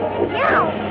No.